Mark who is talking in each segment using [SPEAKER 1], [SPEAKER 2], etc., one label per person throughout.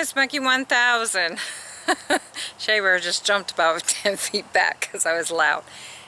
[SPEAKER 1] it's Monkey 1000. Shea Bear just jumped about 10 feet back because I was loud.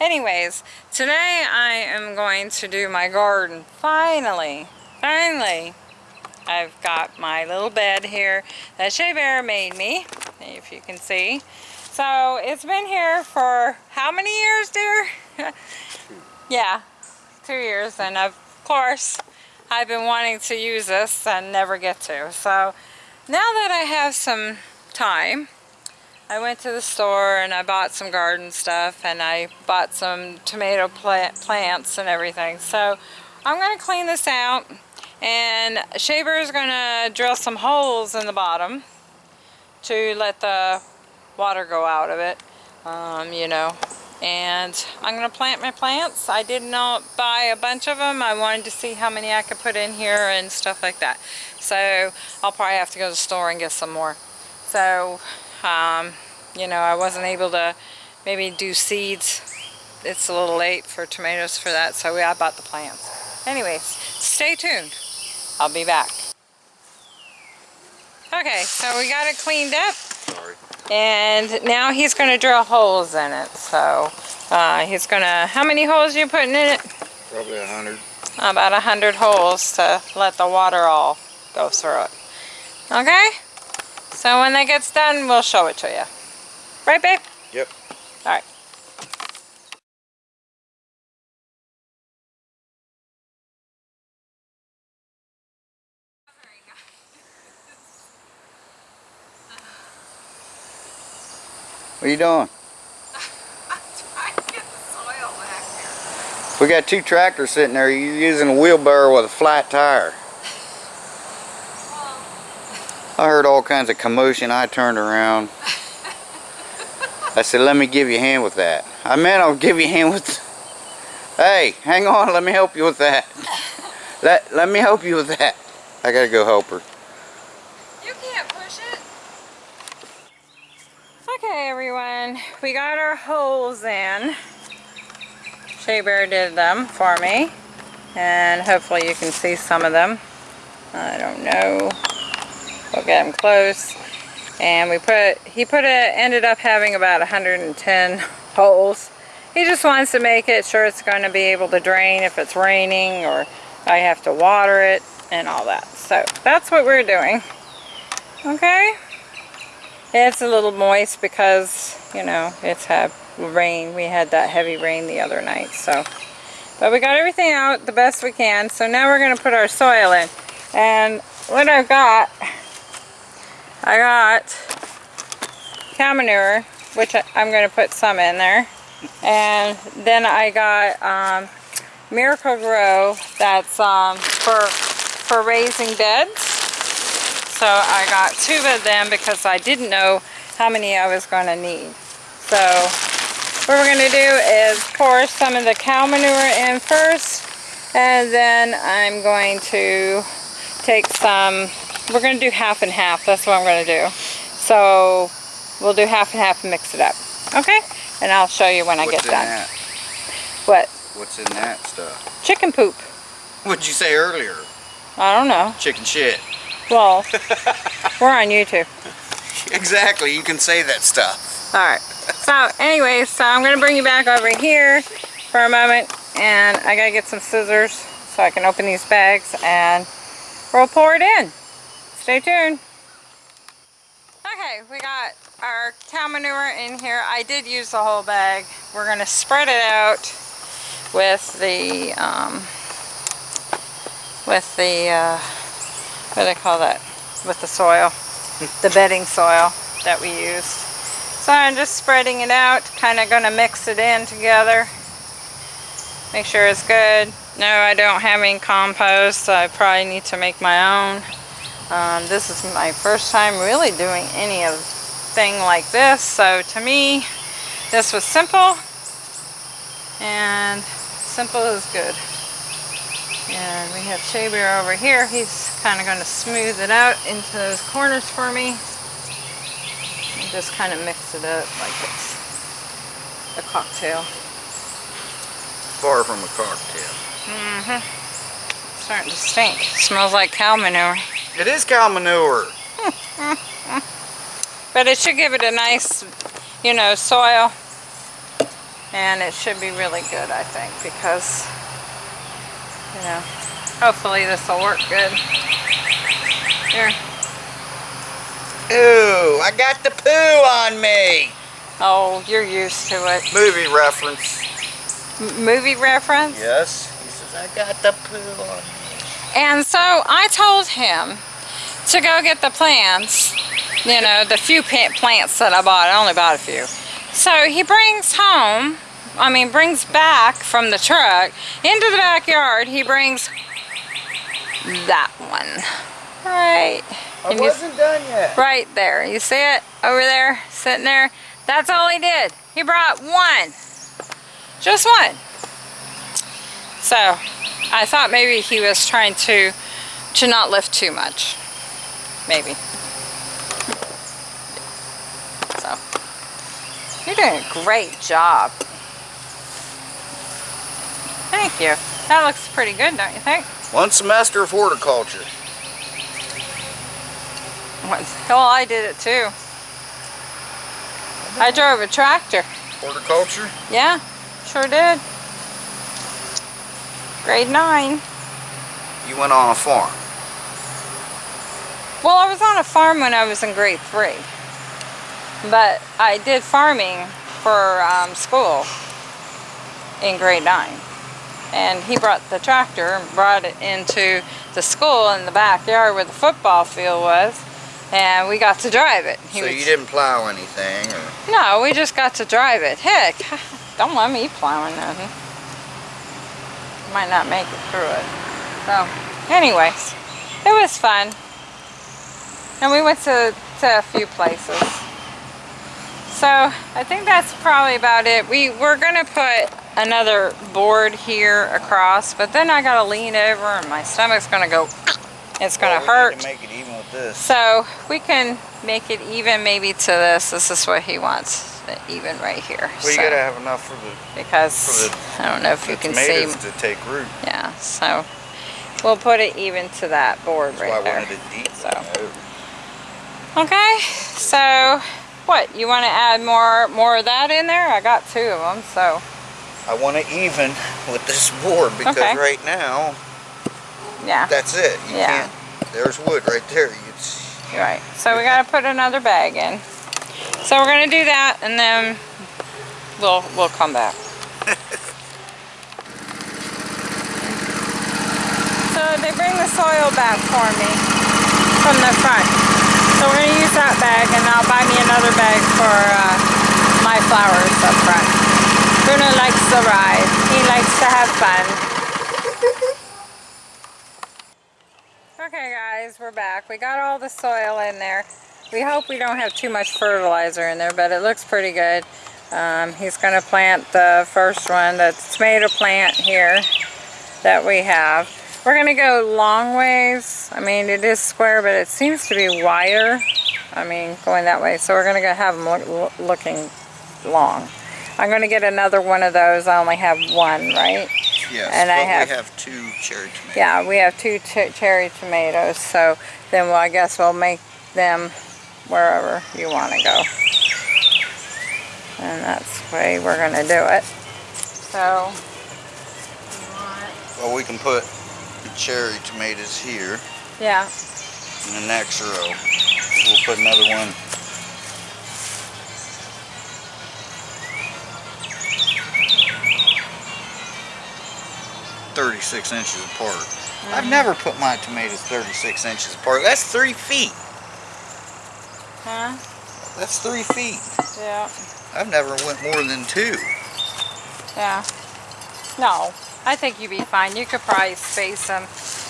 [SPEAKER 1] Anyways, today I am going to do my garden. Finally, finally, I've got my little bed here that Shea Bear made me, if you can see. So it's been here for how many years, dear? yeah, two years, and of course, I've been wanting to use this and never get to. So now that I have some time, I went to the store and I bought some garden stuff and I bought some tomato plant plants and everything. So I'm going to clean this out and Shea Bear is going to drill some holes in the bottom to let the water go out of it, um, you know. And I'm going to plant my plants. I did not buy a bunch of them. I wanted to see how many I could put in here and stuff like that. So I'll probably have to go to the store and get some more. So um, you know, I wasn't able to maybe do seeds. It's a little late for tomatoes for that, so I bought the plants. Anyways, stay tuned. I'll be back. Okay, so we got it cleaned up.
[SPEAKER 2] Sorry.
[SPEAKER 1] And now he's going to drill holes in it. So uh, he's going to, how many holes are you putting in it?
[SPEAKER 2] Probably a hundred.
[SPEAKER 1] About a hundred holes to let the water all go through it. Okay? So when that gets done, we'll show it to you. Right, babe?
[SPEAKER 2] What are you doing? We got two tractors sitting there. You're using a wheelbarrow with a flat tire. I heard all kinds of commotion. I turned around. I said, let me give you a hand with that. I meant I'll give you a hand with... Hey, hang on. Let me help you with that. Let, let me help you with that. I gotta go help her.
[SPEAKER 1] You can't push it. Okay, everyone. We got our holes in. Shea Bear did them for me. And hopefully you can see some of them. I don't know. We'll get them close. And we put, he put it, ended up having about 110 holes. He just wants to make it sure it's going to be able to drain if it's raining or I have to water it and all that. So that's what we're doing. Okay? It's a little moist because, you know, it's had rain. We had that heavy rain the other night. So, But we got everything out the best we can. So now we're going to put our soil in. And what I've got I got cow manure, which I, am going to put some in there. And then I got um, Miracle-Gro, that's um, for, for raising beds. So I got two of them because I didn't know how many I was going to need. So what we're going to do is pour some of the cow manure in first. And then I'm going to take some we're going to do half and half. That's what I'm going to do. So we'll do half and half and mix it up. Okay? And I'll show you when I
[SPEAKER 2] What's
[SPEAKER 1] get done.
[SPEAKER 2] That?
[SPEAKER 1] What?
[SPEAKER 2] What's in that stuff?
[SPEAKER 1] Chicken poop.
[SPEAKER 2] What'd you say earlier?
[SPEAKER 1] I don't know.
[SPEAKER 2] Chicken shit.
[SPEAKER 1] Well, we're on YouTube.
[SPEAKER 2] Exactly. You can say that stuff.
[SPEAKER 1] Alright. So anyways, so I'm going to bring you back over here for a moment. And I got to get some scissors so I can open these bags and we'll pour it in. Stay tuned. Okay, we got our cow manure in here. I did use the whole bag. We're going to spread it out with the, um, with the, uh, what do they call that? With the soil, the bedding soil that we used. So I'm just spreading it out, kind of going to mix it in together. Make sure it's good. No, I don't have any compost, so I probably need to make my own. Um, this is my first time really doing any of thing like this, so to me, this was simple, and simple is good. And we have Shea Bear over here. He's kind of going to smooth it out into those corners for me. And just kind of mix it up like it's a cocktail.
[SPEAKER 2] Far from a cocktail.
[SPEAKER 1] Mm-hmm. Starting to stink. Smells like cow manure.
[SPEAKER 2] It is cow manure.
[SPEAKER 1] But it should give it a nice, you know, soil. And it should be really good, I think, because, you know, hopefully this will work good. Here.
[SPEAKER 2] Ooh, I got the poo on me.
[SPEAKER 1] Oh, you're used to it.
[SPEAKER 2] Movie reference.
[SPEAKER 1] M movie reference?
[SPEAKER 2] Yes. He says, I got the poo on me.
[SPEAKER 1] And so I told him to go get the plants, you know, the few plants that I bought. I only bought a few. So he brings home, I mean, brings back from the truck into the backyard. He brings that one. Right.
[SPEAKER 2] I wasn't done yet.
[SPEAKER 1] right there. You see it over there, sitting there? That's all he did. He brought one. Just one. So, I thought maybe he was trying to to not lift too much. Maybe. So, you're doing a great job. Thank you. That looks pretty good, don't you think?
[SPEAKER 2] One semester of horticulture.
[SPEAKER 1] Well, I did it too. I drove a tractor.
[SPEAKER 2] Horticulture?
[SPEAKER 1] Yeah, sure did. Grade 9.
[SPEAKER 2] You went on a farm.
[SPEAKER 1] Well, I was on a farm when I was in grade 3. But I did farming for um, school in grade 9. And he brought the tractor and brought it into the school in the backyard where the football field was. And we got to drive it. He
[SPEAKER 2] so
[SPEAKER 1] was-
[SPEAKER 2] you didn't plow anything or
[SPEAKER 1] No, we just got to drive it. Heck, don't let me plowing nothing. Might not make it through it. So, anyways, it was fun. And we went to, to a few places. So, I think that's probably about it. We, we're going to put another board here across, but then I got to lean over and my stomach's going to go, it's going to
[SPEAKER 2] Well, we
[SPEAKER 1] hurt.
[SPEAKER 2] to make it even with this.
[SPEAKER 1] So we can make it even maybe to this. This is what he wants, even right here.
[SPEAKER 2] Well, you gotta have enough for the,
[SPEAKER 1] because
[SPEAKER 2] for
[SPEAKER 1] I don't know if you can see.
[SPEAKER 2] to take root.
[SPEAKER 1] Yeah, so we'll put it even to that board
[SPEAKER 2] That's
[SPEAKER 1] right
[SPEAKER 2] why I
[SPEAKER 1] there.
[SPEAKER 2] wanted it deep.
[SPEAKER 1] So. Okay, so what? You want to add more more of that in there? I got two of them, so
[SPEAKER 2] I want to even with this board because
[SPEAKER 1] Okay.
[SPEAKER 2] right now
[SPEAKER 1] yeah,
[SPEAKER 2] that's it. You
[SPEAKER 1] Yeah.
[SPEAKER 2] can't. There's wood right there.
[SPEAKER 1] You're right. So we got to put another bag in. So we're gonna do that, and then we'll we'll come back. So they bring the soil back for me from the front. So we're gonna use that bag and I'll buy me another bag for uh, my flowers up front. Bruno likes the ride. He likes to have fun. Okay guys, we're back. We got all the soil in there. We hope we don't have too much fertilizer in there, but it looks pretty good. Um, he's gonna plant the first one, the tomato plant here that we have. We're gonna go long ways. I mean, it is square, but it seems to be wider. I mean, going that way. So we're gonna go have them look, looking long. I'm gonna get another one of those. I only have one, right?
[SPEAKER 2] yes,
[SPEAKER 1] And I have-
[SPEAKER 2] we have two cherry tomatoes.
[SPEAKER 1] Yeah, we have two ch cherry tomatoes. So then well, I guess we'll make them wherever you want to go. And that's the way we're gonna do it. So.
[SPEAKER 2] Well, we can put the cherry tomatoes here
[SPEAKER 1] Yeah.
[SPEAKER 2] in the next row. We'll put another one. Thirty-six inches apart. I've never put my tomatoes thirty-six inches apart. That's three feet.
[SPEAKER 1] Huh?
[SPEAKER 2] That's three feet.
[SPEAKER 1] Yeah.
[SPEAKER 2] I've never went more than two.
[SPEAKER 1] Yeah. No, I think you'd be fine. You could probably space them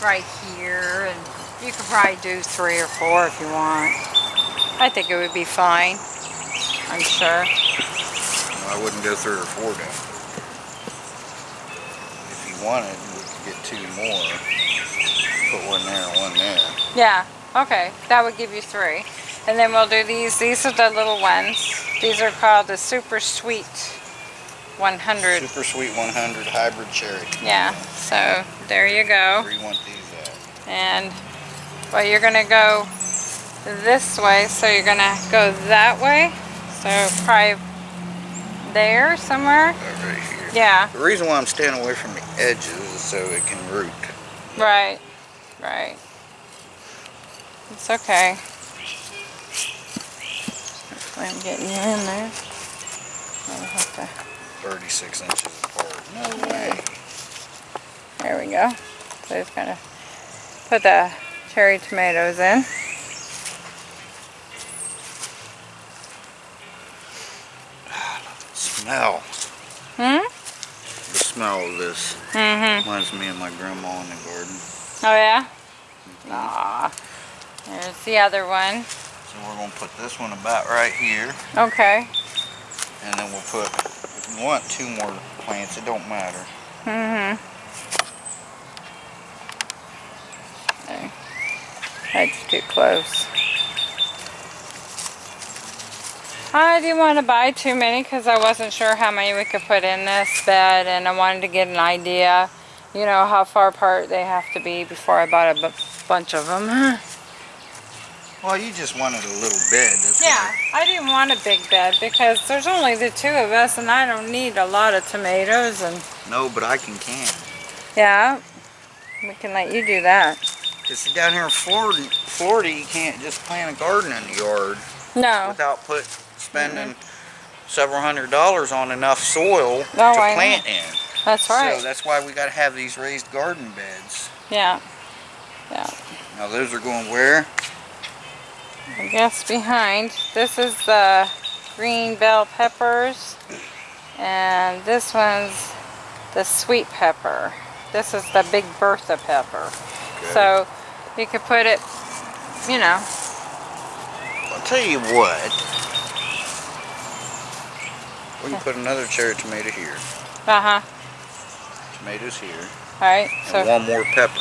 [SPEAKER 1] right here, and you could probably do three or four if you want. I think it would be fine. I'm sure.
[SPEAKER 2] I wouldn't go three or four down. Wanted, we could get two more. Put one there and one there.
[SPEAKER 1] Yeah. Okay. That would give you three. And then we'll do these. These are the little ones. These are called the Super Sweet 100.
[SPEAKER 2] Super Sweet 100 Hybrid Cherry.
[SPEAKER 1] Yeah. So there you go.
[SPEAKER 2] Where you want these at?
[SPEAKER 1] And well, you're gonna go this way, so you're gonna go that way. So probably there somewhere.
[SPEAKER 2] Right here.
[SPEAKER 1] Yeah,
[SPEAKER 2] The reason why I'm staying away from the edges so it can root.
[SPEAKER 1] right, right. It's okay. Hopefully I'm getting you in there. I'll have to
[SPEAKER 2] 36 inches apart. No way.
[SPEAKER 1] There we go. So just gonna put the cherry tomatoes in.
[SPEAKER 2] Ah, smell.
[SPEAKER 1] Hmm?
[SPEAKER 2] Smell of this
[SPEAKER 1] Mm-hmm.
[SPEAKER 2] reminds me of my grandma in the garden.
[SPEAKER 1] Oh yeah? Ah. There's the other one.
[SPEAKER 2] So we're gonna put this one about right here,
[SPEAKER 1] Okay.
[SPEAKER 2] and then we'll put. If you want two more plants, it don't matter.
[SPEAKER 1] Mm-hmm. There. That's too close. I didn't want to buy too many because I wasn't sure how many we could put in this bed and I wanted to get an idea, you know, how far apart they have to be before I bought a bunch of them.
[SPEAKER 2] Well, you just wanted a little bed.
[SPEAKER 1] Yeah, I didn't want a big bed because there's only the two of us and I don't need a lot of tomatoes and
[SPEAKER 2] No, but I can can.
[SPEAKER 1] yeah, we can let you do that.
[SPEAKER 2] Cause down here in Florida, Florida, you can't just plant a garden in the yard
[SPEAKER 1] No,
[SPEAKER 2] without put spending several hundred dollars on enough soil
[SPEAKER 1] Oh,
[SPEAKER 2] to
[SPEAKER 1] I know.
[SPEAKER 2] plant in.
[SPEAKER 1] that's right.
[SPEAKER 2] So that's why we got to have these raised garden beds.
[SPEAKER 1] Yeah, Yeah.
[SPEAKER 2] Now those are going where?
[SPEAKER 1] I guess behind. This is the green bell peppers and this one's the sweet pepper. This is the big Bertha pepper. So you could put it, you know,
[SPEAKER 2] I'll tell you what. We can put another cherry tomato here.
[SPEAKER 1] uh-huh.
[SPEAKER 2] Tomatoes here.
[SPEAKER 1] All right,
[SPEAKER 2] And
[SPEAKER 1] so
[SPEAKER 2] one more pepper.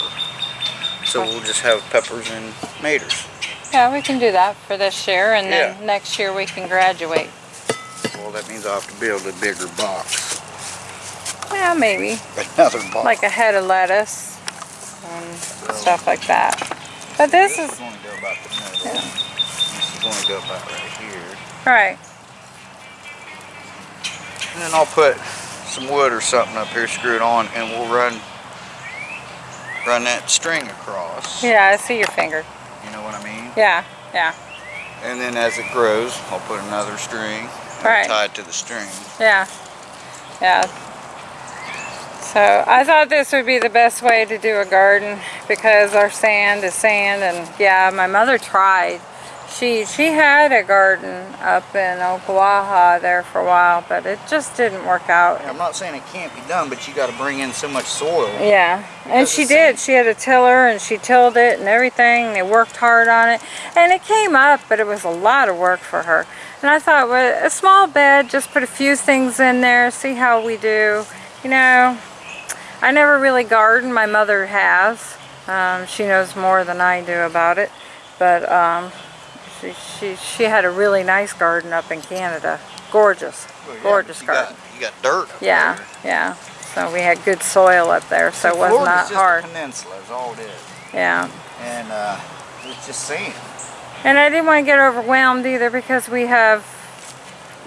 [SPEAKER 2] So we'll just have peppers and tomatoes.
[SPEAKER 1] yeah, we can do that for this year and then
[SPEAKER 2] Yeah.
[SPEAKER 1] next year we can graduate.
[SPEAKER 2] Well, that means I'll have to build a bigger box.
[SPEAKER 1] Yeah, maybe.
[SPEAKER 2] Another box.
[SPEAKER 1] Like a head of lettuce and stuff like that. But this is,
[SPEAKER 2] going to go about the middle. This is going to go about right here.
[SPEAKER 1] right,
[SPEAKER 2] And then I'll put some wood or something up here, screw it on, and we'll run run that string across.
[SPEAKER 1] yeah, I see your finger.
[SPEAKER 2] You know what I mean?
[SPEAKER 1] Yeah, yeah,
[SPEAKER 2] And then as it grows, I'll put another string
[SPEAKER 1] Right.
[SPEAKER 2] tie it to the string.
[SPEAKER 1] yeah, yeah. So I thought this would be the best way to do a garden because our sand is sand and yeah, my mother tried. She she had a garden up in Ocklawaha there for a while, but it just didn't work out.
[SPEAKER 2] I'm not saying it can't be done, but you got to bring in so much soil.
[SPEAKER 1] Yeah, and she did. She had a tiller and she tilled it and everything. They worked hard on it, and it came up, but it was a lot of work for her. And I thought, well, a small bed, just put a few things in there, see how we do. You know, I never really garden. My mother has. Um, she knows more than I do about it, but um, she, she she had a really nice garden up in Canada. Gorgeous,
[SPEAKER 2] Well, yeah,
[SPEAKER 1] gorgeous
[SPEAKER 2] you
[SPEAKER 1] garden.
[SPEAKER 2] Got, you got dirt. Up
[SPEAKER 1] Yeah,
[SPEAKER 2] there.
[SPEAKER 1] yeah. So we had good soil up there, so it was
[SPEAKER 2] Florida's
[SPEAKER 1] not
[SPEAKER 2] just
[SPEAKER 1] hard.
[SPEAKER 2] A peninsula is all it is,
[SPEAKER 1] Yeah.
[SPEAKER 2] and uh, it's just sand.
[SPEAKER 1] And I didn't want to get overwhelmed either because we have,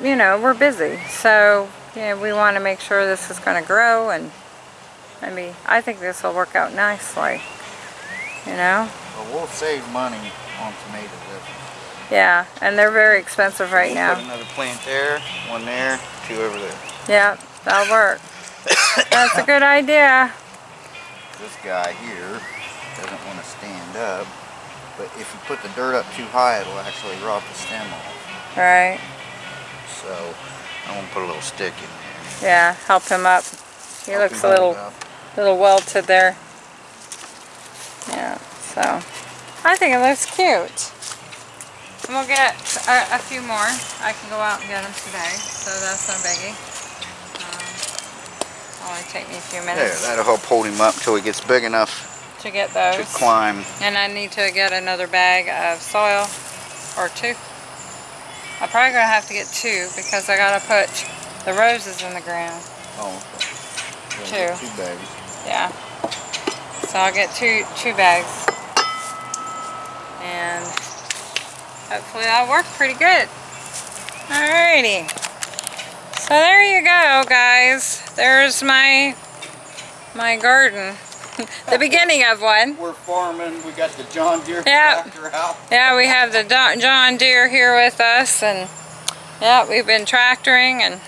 [SPEAKER 1] you know, we're busy. So, you know, we want to make sure this is going to grow and I mean, I think this will work out nicely. You know?
[SPEAKER 2] But we'll save money on tomatoes.
[SPEAKER 1] Yeah, and they're very expensive right
[SPEAKER 2] we'll
[SPEAKER 1] now.
[SPEAKER 2] Put another plant there, one there, two over there.
[SPEAKER 1] Yeah, that'll work. That's a good idea.
[SPEAKER 2] This guy here doesn't want to stand up, but if you put the dirt up too high, it'll actually rot the stem off.
[SPEAKER 1] Right.
[SPEAKER 2] So I'm gonna put a little stick in there.
[SPEAKER 1] Yeah, help him up. He
[SPEAKER 2] Help
[SPEAKER 1] looks a little little welted there. Yeah, so I think it looks cute. And we'll get a, a few more. I can go out and get them today, so that's no biggie. Um, only take me a few
[SPEAKER 2] There,
[SPEAKER 1] minutes
[SPEAKER 2] that'll help hold him up till he gets big enough
[SPEAKER 1] to get those.
[SPEAKER 2] to climb.
[SPEAKER 1] And I need to get another bag of soil or two. I'm probably gonna have to get two because I gotta put the roses in the ground.
[SPEAKER 2] Oh, okay.
[SPEAKER 1] Two.
[SPEAKER 2] Two bags.
[SPEAKER 1] Yeah. So I'll get two two bags. And hopefully that'll work pretty good. Alrighty. So there you go, guys. There's my my garden. the beginning of one.
[SPEAKER 2] We're farming. We got the John Deere
[SPEAKER 1] Yeah.
[SPEAKER 2] tractor out.
[SPEAKER 1] Yeah, we have the John Deere here with us, and yeah, we've been tractoring, and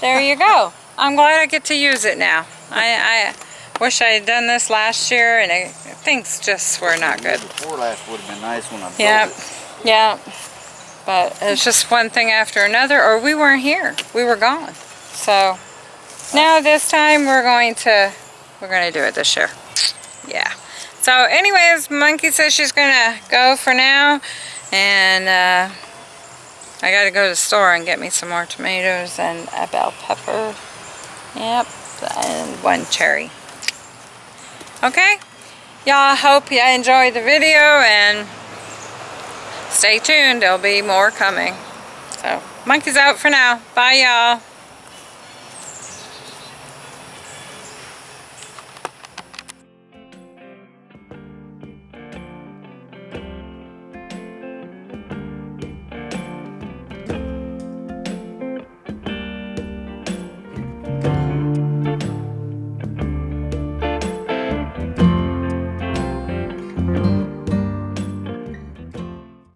[SPEAKER 1] there you go. I'm glad I get to use it now. I, I wish I had done this last year, and things just were not good.
[SPEAKER 2] Before last would have been nice when I built
[SPEAKER 1] Yep,
[SPEAKER 2] it.
[SPEAKER 1] Yeah. But it's just one thing after another, or we weren't here. We were gone. So now this time we're going to we're going to do it this year. Yeah. So anyways, Monkey says she's going to go for now, and uh, I got to go to the store and get me some more tomatoes and a bell pepper. Yep, and one cherry. Okay. Y'all hope you enjoyed the video and stay tuned. There'll be more coming. So, monkey's out for now. Bye, y'all.